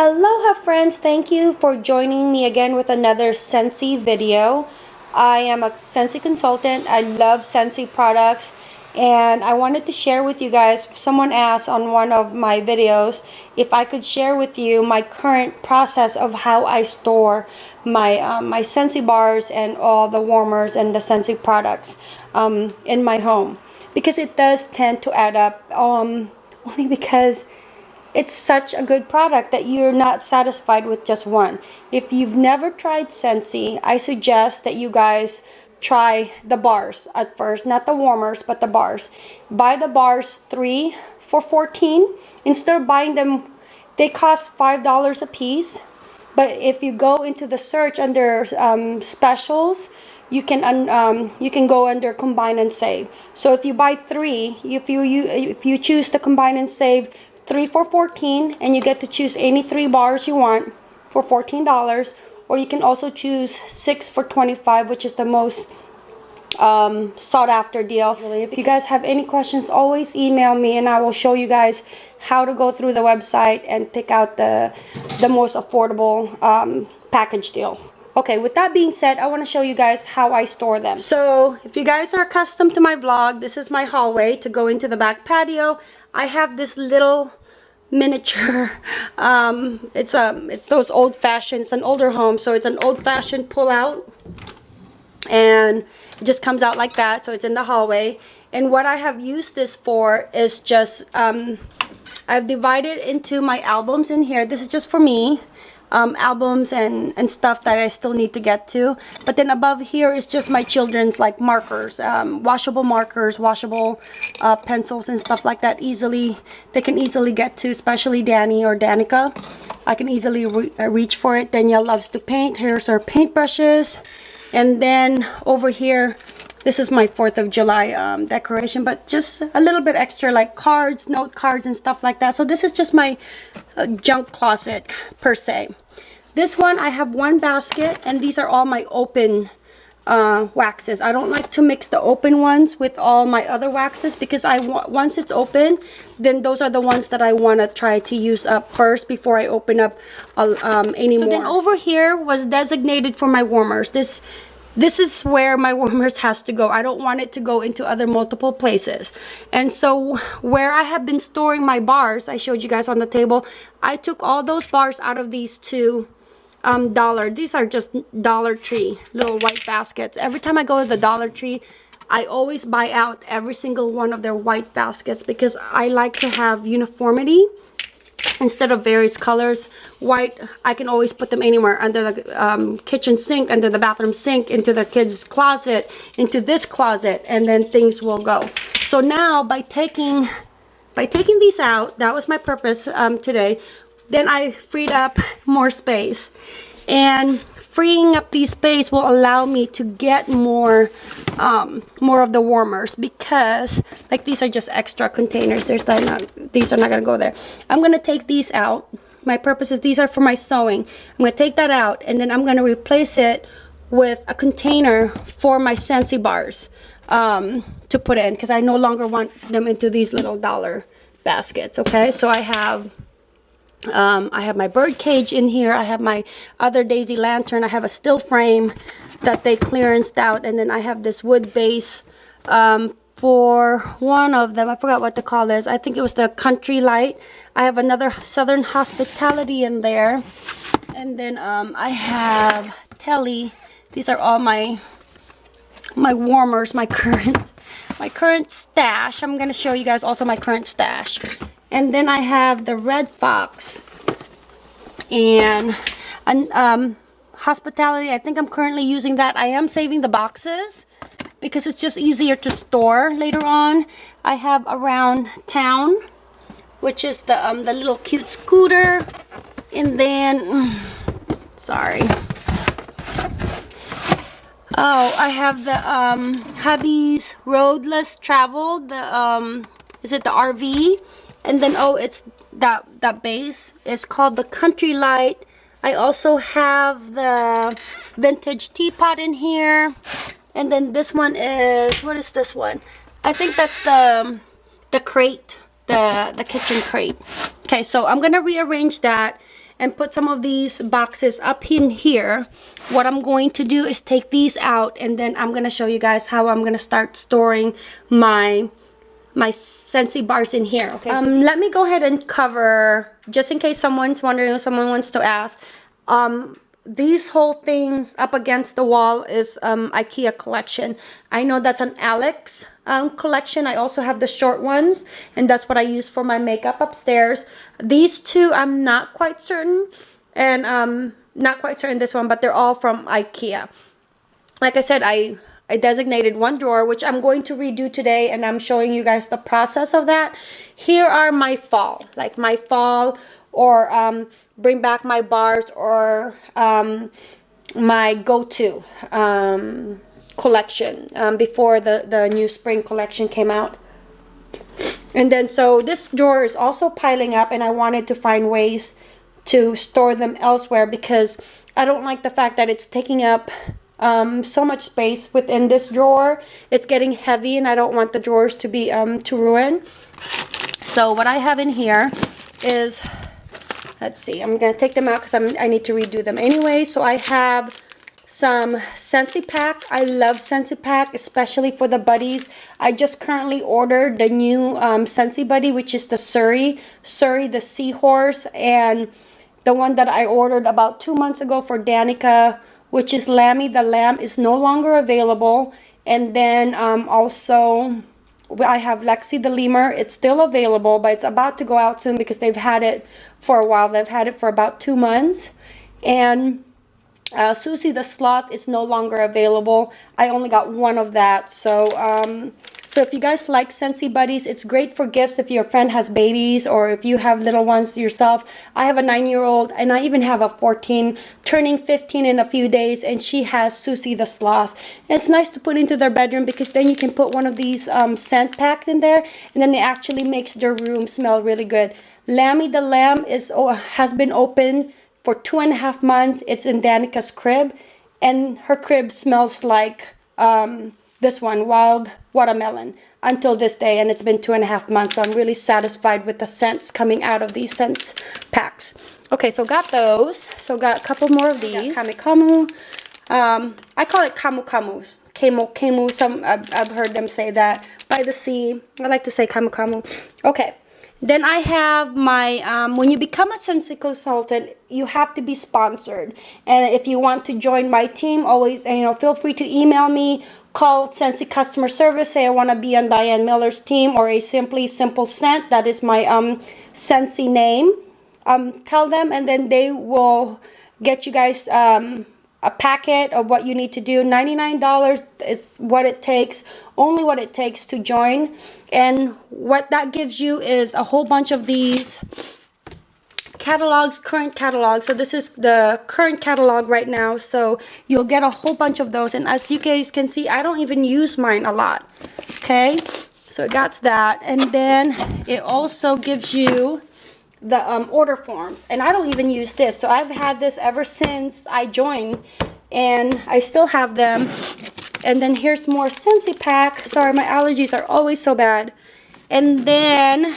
Aloha friends, thank you for joining me again with another Scentsy video. I am a Scentsy consultant. I love Scentsy products and I wanted to share with you guys, someone asked on one of my videos if I could share with you my current process of how I store my um, my Scentsy bars and all the warmers and the Scentsy products um, in my home because it does tend to add up um, only because it's such a good product that you're not satisfied with just one. If you've never tried Scentsy, I suggest that you guys try the bars at first. Not the warmers, but the bars. Buy the bars three for 14 Instead of buying them, they cost $5 a piece. But if you go into the search under um, specials, you can um, you can go under combine and save. So if you buy three, if you, you if you choose to combine and save, three for 14 and you get to choose any three bars you want for $14 or you can also choose six for 25 which is the most um, sought after deal. If you guys have any questions, always email me and I will show you guys how to go through the website and pick out the, the most affordable um, package deal. Okay, with that being said, I want to show you guys how I store them. So, if you guys are accustomed to my vlog, this is my hallway to go into the back patio. I have this little miniature. Um, it's um, it's those old-fashioned it's an older home so it's an old-fashioned pull-out and it just comes out like that so it's in the hallway. And what I have used this for is just um, I've divided into my albums in here. This is just for me um, albums and, and stuff that I still need to get to. But then above here is just my children's like markers, um, washable markers, washable uh, pencils and stuff like that. Easily, they can easily get to, especially Danny or Danica. I can easily re uh, reach for it. Danielle loves to paint. Here's our paintbrushes. And then over here, this is my 4th of July um, decoration, but just a little bit extra like cards, note cards and stuff like that. So this is just my uh, junk closet per se. This one, I have one basket and these are all my open uh, waxes. I don't like to mix the open ones with all my other waxes because I once it's open, then those are the ones that I want to try to use up first before I open up uh, um, any so more. So then over here was designated for my warmers. This this is where my warmers has to go. I don't want it to go into other multiple places. And so where I have been storing my bars, I showed you guys on the table, I took all those bars out of these two um, dollar. These are just Dollar Tree little white baskets. Every time I go to the Dollar Tree, I always buy out every single one of their white baskets because I like to have uniformity instead of various colors white I can always put them anywhere under the um, kitchen sink under the bathroom sink into the kids closet into this closet and then things will go. So now by taking by taking these out that was my purpose um, today then I freed up more space. And freeing up these space will allow me to get more um, more of the warmers because like these are just extra containers. There's not these are not gonna go there. I'm gonna take these out. My purpose is these are for my sewing. I'm gonna take that out and then I'm gonna replace it with a container for my Scentsy bars um, to put in because I no longer want them into these little dollar baskets okay? So I have um, I have my bird cage in here. I have my other daisy lantern. I have a still frame that they clearanced out. And then I have this wood base um, for one of them. I forgot what the call is. I think it was the Country Light. I have another Southern Hospitality in there. And then um, I have Telly. These are all my my warmers, my current my current stash. I'm going to show you guys also my current stash. And then I have the Red Fox and um, Hospitality. I think I'm currently using that. I am saving the boxes because it's just easier to store later on. I have Around Town, which is the, um, the little cute scooter. And then, sorry. Oh, I have the um, hubby's Roadless Travel. The um, is it the RV? and then oh it's that that base. It's called the country light. I also have the vintage teapot in here. And then this one is what is this one? I think that's the the crate the the kitchen crate. Okay so I'm gonna rearrange that and put some of these boxes up in here. What I'm going to do is take these out and then I'm gonna show you guys how I'm gonna start storing my my Scentsy bars in here okay um, so let me go ahead and cover just in case someone's wondering or someone wants to ask um these whole things up against the wall is um, IKEA collection. I know that's an Alex um, collection. I also have the short ones and that's what I use for my makeup upstairs. These two I'm not quite certain and um, not quite certain this one but they're all from IKEA. Like I said I I designated one drawer which I'm going to redo today and I'm showing you guys the process of that. Here are my fall like my fall or um, bring back my bars or um, my go-to um, collection um, before the, the new spring collection came out. And then so this drawer is also piling up and I wanted to find ways to store them elsewhere because I don't like the fact that it's taking up um, so much space within this drawer. It's getting heavy and I don't want the drawers to be um, to ruin. So what I have in here is let's see i'm gonna take them out because i need to redo them anyway so i have some Scentsy Pack. I love Scentsy Pack, especially for the buddies. I just currently ordered the new um, Scentsy Buddy, which is the Surrey, Surrey the Seahorse, and the one that I ordered about two months ago for Danica, which is Lammy the Lamb, is no longer available. And then um, also I have Lexi the Lemur. It's still available, but it's about to go out soon because they've had it for a while. They've had it for about two months. And uh, Susie the Sloth is no longer available. I only got one of that. So, um, so if you guys like Scentsy Buddies, it's great for gifts if your friend has babies or if you have little ones yourself. I have a nine-year-old and I even have a 14 turning 15 in a few days and she has Susie the Sloth. And it's nice to put into their bedroom because then you can put one of these um, scent packs in there and then it actually makes their room smell really good. Lammy the Lamb is oh, has been open for two and a half months. It's in Danica's crib, and her crib smells like um, this one, Wild Watermelon, until this day, and it's been two and a half months, so I'm really satisfied with the scents coming out of these scents packs. Okay, so got those. So got a couple more of these. Camu Camu. Um, I call it Camu Camu. Kemu Kemu. Some I've, I've heard them say that. By the sea. I like to say Camu Camu. Okay. Then I have my, um, when you become a Scentsy consultant, you have to be sponsored. And if you want to join my team, always, you know, feel free to email me, call Scentsy customer service, say I want to be on Diane Miller's team or a Simply Simple Scent. That is my um, Scentsy name. Um, tell them and then they will get you guys um, a packet of what you need to do. $99 is what it takes, only what it takes to join. And what that gives you is a whole bunch of these catalogs, current catalogs. So this is the current catalog right now. So you'll get a whole bunch of those. And as you guys can see, I don't even use mine a lot. Okay, so it got that. And then it also gives you the um, order forms. And I don't even use this so I've had this ever since I joined and I still have them. And then here's more Scentsy pack. Sorry my allergies are always so bad. And then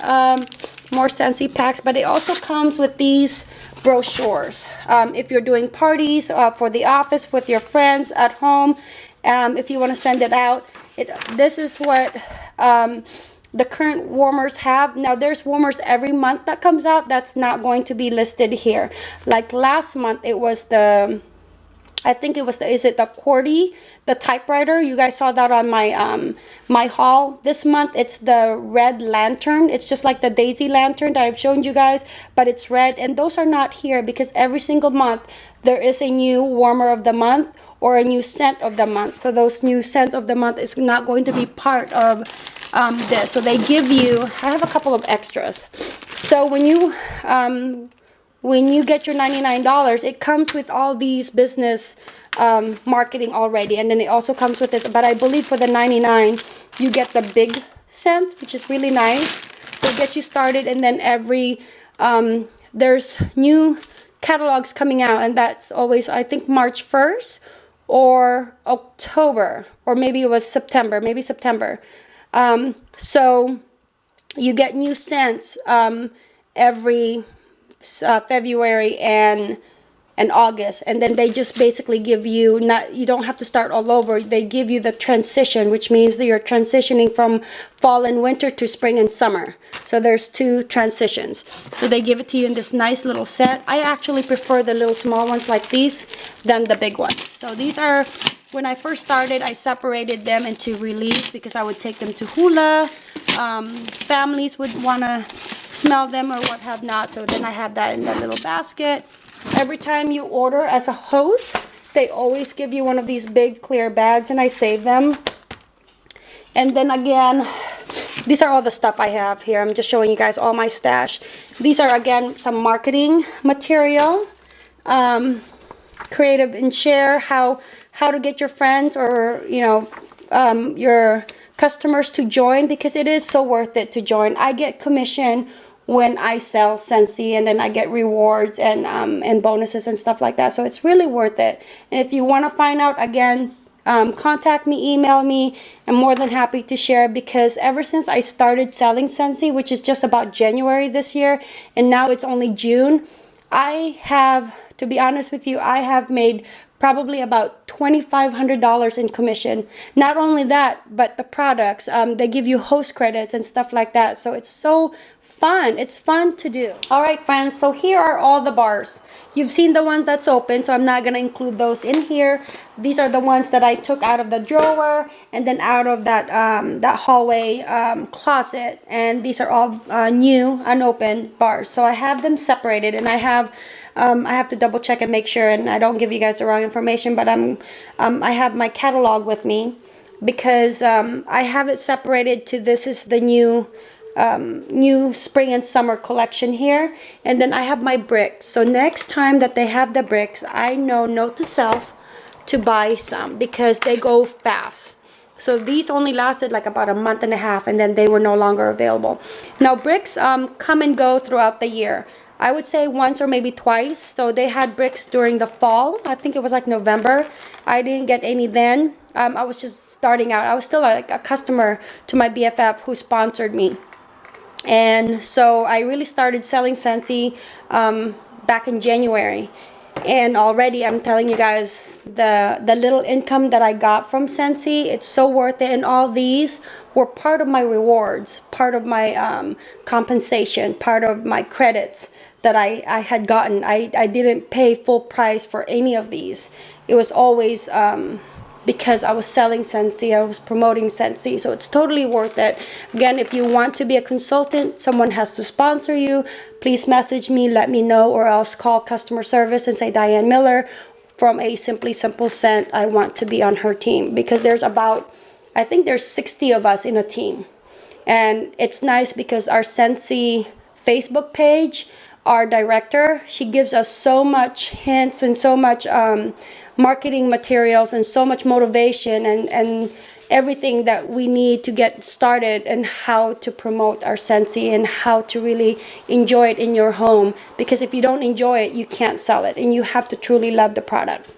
um, more Scentsy packs but it also comes with these brochures um, if you're doing parties uh, for the office with your friends at home um, if you want to send it out. It, this is what um, the current warmers have. Now there's warmers every month that comes out that's not going to be listed here. Like last month it was the I think it was the is it the QWERTY the typewriter? You guys saw that on my um my haul. This month it's the red lantern. It's just like the daisy lantern that I've shown you guys but it's red. And those are not here because every single month there is a new warmer of the month or a new scent of the month so those new scent of the month is not going to be part of um, this. So they give you, I have a couple of extras. So when you, um, when you get your $99, it comes with all these business um, marketing already. And then it also comes with this. But I believe for the 99 you get the big scent, which is really nice. So it gets you started. And then every, um, there's new catalogs coming out. And that's always, I think, March 1st or October. Or maybe it was September. Maybe September. Um, so you get new scents um, every uh, February and and August and then they just basically give you not you don't have to start all over. They give you the transition which means that you're transitioning from fall and winter to spring and summer. So there's two transitions. So they give it to you in this nice little set. I actually prefer the little small ones like these than the big ones. So these are when I first started I separated them into release because I would take them to hula. Um, families would want to smell them or what have not. So then I have that in that little basket Every time you order as a host, they always give you one of these big clear bags and I save them. And then again, these are all the stuff I have here. I'm just showing you guys all my stash. These are again some marketing material. Um, creative and share how how to get your friends or you know um, your customers to join because it is so worth it to join. I get commission when I sell Scentsy and then I get rewards and um, and bonuses and stuff like that. So it's really worth it. And if you want to find out again, um, contact me, email me. I'm more than happy to share because ever since I started selling Scentsy, which is just about January this year, and now it's only June, I have, to be honest with you, I have made probably about $2,500 in commission. Not only that, but the products, um, they give you host credits and stuff like that. So it's so fun. It's fun to do. All right, friends. So here are all the bars. You've seen the one that's open, so I'm not going to include those in here. These are the ones that I took out of the drawer and then out of that um, that hallway um, closet. And these are all uh, new, unopened bars. So I have them separated and I have um, I have to double check and make sure and I don't give you guys the wrong information, but I'm, um, I have my catalog with me because um, I have it separated to this is the new um, new spring and summer collection here. And then I have my bricks. So next time that they have the bricks I know note to self to buy some because they go fast. So these only lasted like about a month and a half and then they were no longer available. Now bricks um, come and go throughout the year. I would say once or maybe twice. So they had bricks during the fall. I think it was like November. I didn't get any then. Um, I was just starting out. I was still like a customer to my BFF who sponsored me and so I really started selling Scentsy um, back in January. And already I'm telling you guys the the little income that I got from Scentsy it's so worth it. And all these were part of my rewards part of my um, compensation part of my credits that I, I had gotten. I, I didn't pay full price for any of these. It was always um, because I was selling Scentsy, I was promoting Scentsy, so it's totally worth it. Again, if you want to be a consultant, someone has to sponsor you, please message me, let me know, or else call customer service and say Diane Miller from a Simply Simple Scent, I want to be on her team because there's about, I think there's 60 of us in a team. And it's nice because our Scentsy Facebook page, our director, she gives us so much hints and so much um, marketing materials and so much motivation and, and everything that we need to get started and how to promote our Scentsy and how to really enjoy it in your home. Because if you don't enjoy it you can't sell it and you have to truly love the product.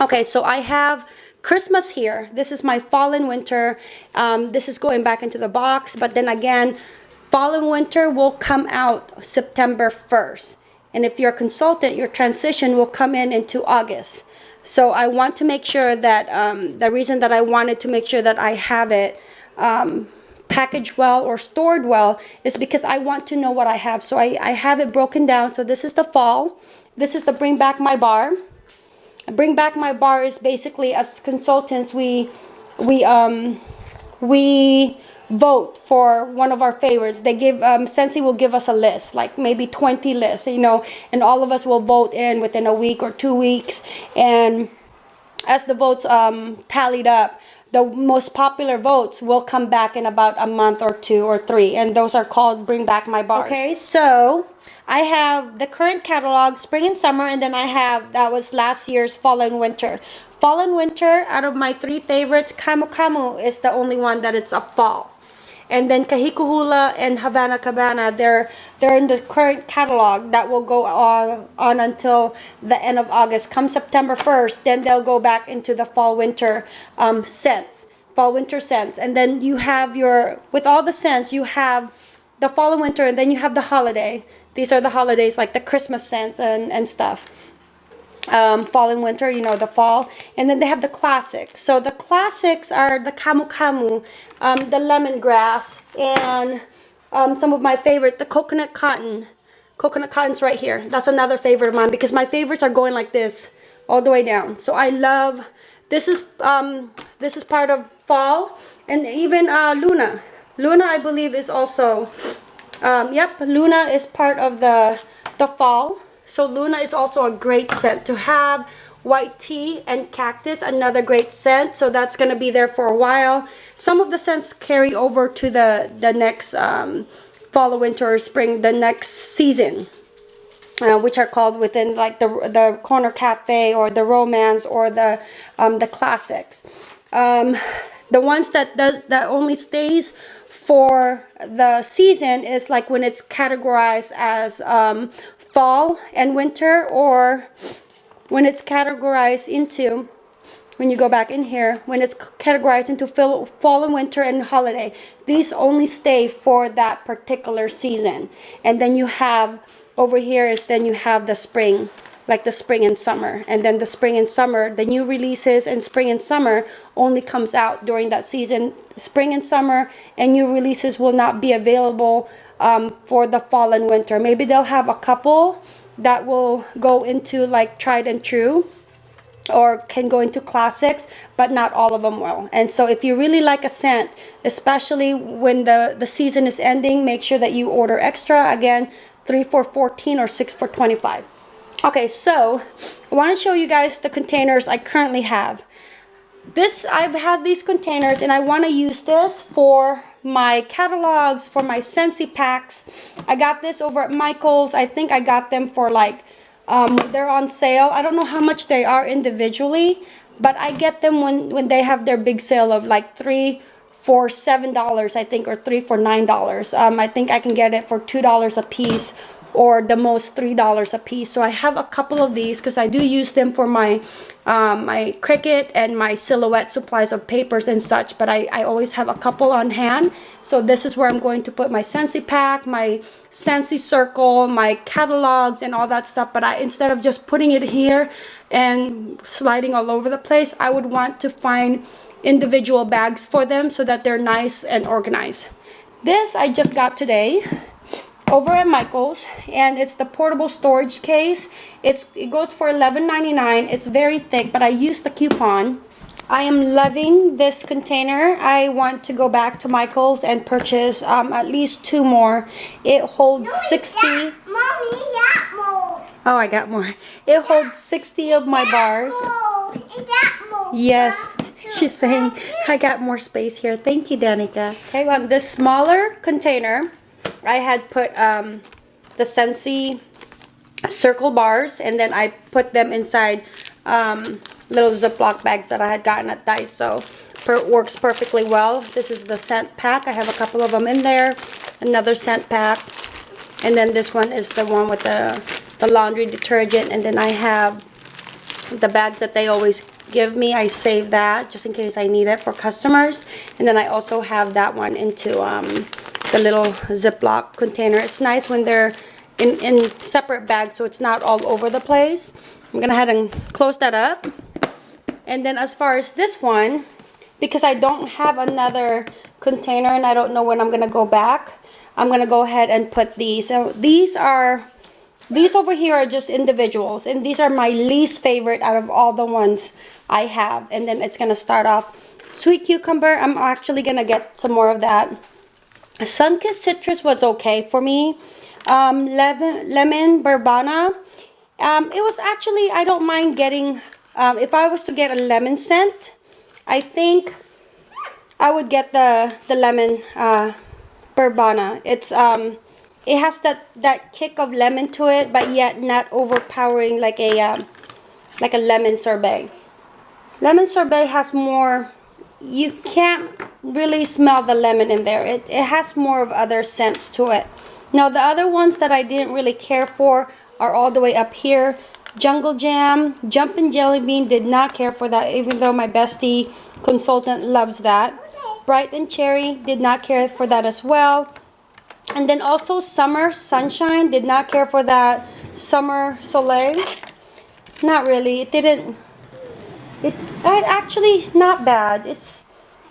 Okay so I have Christmas here. This is my fall and winter. Um, this is going back into the box but then again fall and winter will come out September 1st and if you're a consultant your transition will come in into August so I want to make sure that um, the reason that I wanted to make sure that I have it um, packaged well or stored well is because I want to know what I have. So I, I have it broken down. So this is the fall. This is the bring back my bar. Bring back my bar is basically as consultants we we um we vote for one of our favorites. They give, um, Scentsy will give us a list, like maybe 20 lists, you know, and all of us will vote in within a week or two weeks. And as the votes um, tallied up, the most popular votes will come back in about a month or two or three. And those are called Bring Back My Bars. Okay, so I have the current catalog, spring and summer, and then I have, that was last year's fall and winter. Fall and winter, out of my three favorites, Camu Camu is the only one that it's a fall and then Kahikuhula and Havana Cabana they're they're in the current catalog that will go on on until the end of August. Come September 1st then they'll go back into the fall winter um, scents fall winter scents. And then you have your with all the scents you have the fall and winter and then you have the holiday. These are the holidays like the Christmas scents and, and stuff. Um, fall and winter, you know, the fall. And then they have the classics. So the classics are the Camu Camu, um, the lemongrass, and um, some of my favorite, the coconut cotton. Coconut cotton's right here. That's another favorite of mine because my favorites are going like this all the way down. So I love, this is, um, this is part of fall. And even uh, Luna. Luna, I believe, is also um, yep, Luna is part of the, the fall. So Luna is also a great scent to have. White tea and cactus, another great scent. So that's going to be there for a while. Some of the scents carry over to the, the next um, fall, winter, or spring, the next season. Uh, which are called within like the the corner cafe or the romance or the um, the classics um, the ones that does that only stays for the season is like when it's categorized as um, fall and winter or when it's categorized into when you go back in here when it's categorized into fall and winter and holiday. These only stay for that particular season. And then you have over here is then you have the spring like the spring and summer. And then the spring and summer the new releases and spring and summer only comes out during that season. Spring and summer and new releases will not be available um, for the fall and winter. Maybe they'll have a couple that will go into like tried and true or can go into classics but not all of them will. And so if you really like a scent especially when the the season is ending make sure that you order extra. Again 3 for 14 or 6 for 25 Okay, so I want to show you guys the containers I currently have. This, I've had these containers and I want to use this for my catalogs, for my Scentsy packs. I got this over at Michael's. I think I got them for like, um, they're on sale. I don't know how much they are individually, but I get them when, when they have their big sale of like three for seven dollars I think or three for nine dollars um, I think I can get it for two dollars a piece or the most three dollars a piece. So i have a couple of these because i do use them for my um, my Cricut and my silhouette supplies of papers and such but I, I always have a couple on hand. So this is where i'm going to put my Scentsy pack my Scentsy circle my catalogs and all that stuff. But i instead of just putting it here and sliding all over the place i would want to find individual bags for them so that they're nice and organized. This i just got today over at Michael's and it's the portable storage case. It's It goes for $11.99. It's very thick but I used the coupon. I am loving this container. I want to go back to Michael's and purchase um, at least two more. It holds 60. Mommy, Oh, I got more. It holds 60 of my bars. Yes, she's saying I got more space here. Thank you, Danica. Okay, on this smaller container, I had put um, the Scentsy circle bars and then I put them inside um, little Ziploc bags that I had gotten at Daiso. Per works perfectly well. This is the scent pack. I have a couple of them in there. Another scent pack. And then this one is the one with the, the laundry detergent. And then I have the bags that they always give me. I save that just in case I need it for customers. And then I also have that one into um, the little Ziploc container. It's nice when they're in, in separate bags so it's not all over the place. I'm going to head and close that up. And then as far as this one, because I don't have another container and I don't know when I'm going to go back, I'm going to go ahead and put these. So these are, these over here are just individuals. And these are my least favorite out of all the ones I have. And then it's going to start off sweet cucumber. I'm actually going to get some more of that. Sunkissed citrus was okay for me. Um, lemon, lemon verbena. Um, it was actually, I don't mind getting, um, if I was to get a lemon scent, I think I would get the, the lemon uh. It's, um, it has that, that kick of lemon to it, but yet not overpowering like a, um, like a lemon sorbet. Lemon sorbet has more you can't really smell the lemon in there. It, it has more of other scents to it. Now the other ones that I didn't really care for are all the way up here. Jungle Jam, Jumpin' Jelly Bean did not care for that even though my bestie consultant loves that. Bright and Cherry did not care for that as well. And then also Summer Sunshine. Did not care for that Summer Soleil. Not really. It didn't... It I, actually not bad. It's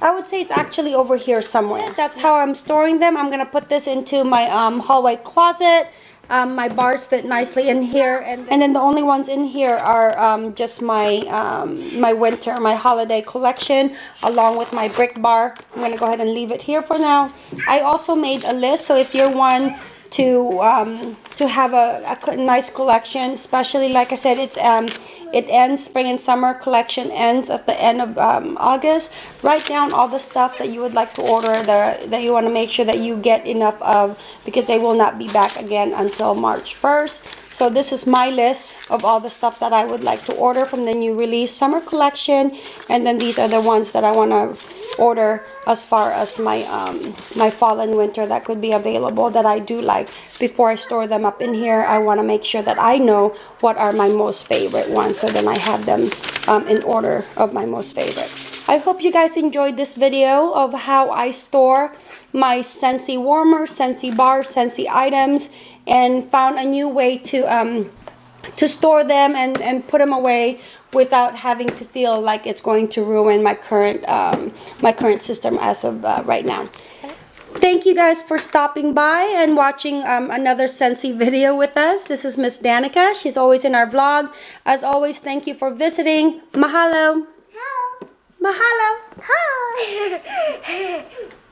I would say it's actually over here somewhere. That's how I'm storing them. I'm gonna put this into my um, hallway closet. Um, my bars fit nicely in here, and, and then the only ones in here are um, just my um, my winter, my holiday collection, along with my brick bar. I'm gonna go ahead and leave it here for now. I also made a list, so if you're one to um, to have a, a nice collection, especially like I said, it's um, it ends spring and summer collection ends at the end of um, August. Write down all the stuff that you would like to order that that you want to make sure that you get enough of because they will not be back again until March 1st. So this is my list of all the stuff that I would like to order from the new release summer collection. And then these are the ones that I want to order as far as my um, my fall and winter that could be available that I do like. Before I store them up in here, I want to make sure that I know what are my most favorite ones. So then I have them um, in order of my most favorite. I hope you guys enjoyed this video of how I store my Scentsy warmer, Scentsy bar, Scentsy items and found a new way to um, to store them and, and put them away without having to feel like it's going to ruin my current um, my current system as of uh, right now. Thank you guys for stopping by and watching um, another Scentsy video with us. This is Miss Danica. She's always in our vlog. As always, thank you for visiting. Mahalo. Mahalo. Hi.